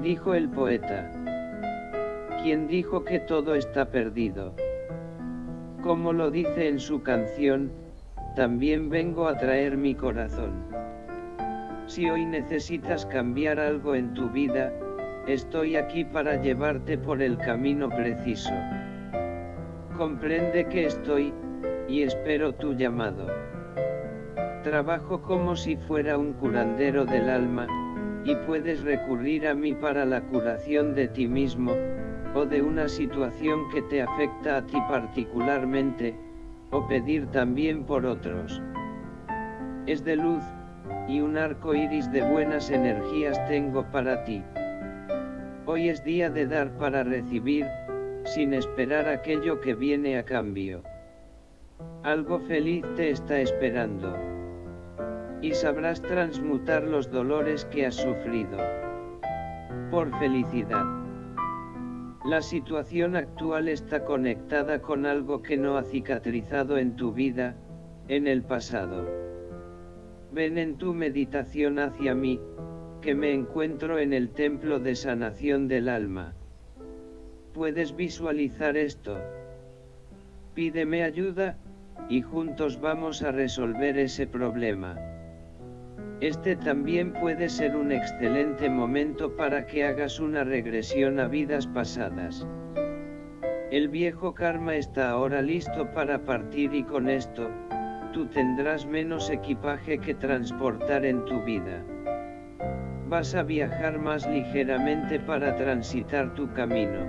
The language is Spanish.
Dijo el poeta. ¿Quién dijo que todo está perdido? Como lo dice en su canción, también vengo a traer mi corazón. Si hoy necesitas cambiar algo en tu vida, estoy aquí para llevarte por el camino preciso. Comprende que estoy, y espero tu llamado. Trabajo como si fuera un curandero del alma, y puedes recurrir a mí para la curación de ti mismo, o de una situación que te afecta a ti particularmente, o pedir también por otros. Es de luz, y un arco iris de buenas energías tengo para ti. Hoy es día de dar para recibir, sin esperar aquello que viene a cambio. Algo feliz te está esperando. Y sabrás transmutar los dolores que has sufrido. Por felicidad. La situación actual está conectada con algo que no ha cicatrizado en tu vida, en el pasado. Ven en tu meditación hacia mí, que me encuentro en el templo de sanación del alma. ¿Puedes visualizar esto? Pídeme ayuda, y juntos vamos a resolver ese problema. Este también puede ser un excelente momento para que hagas una regresión a vidas pasadas. El viejo karma está ahora listo para partir y con esto, tú tendrás menos equipaje que transportar en tu vida. Vas a viajar más ligeramente para transitar tu camino.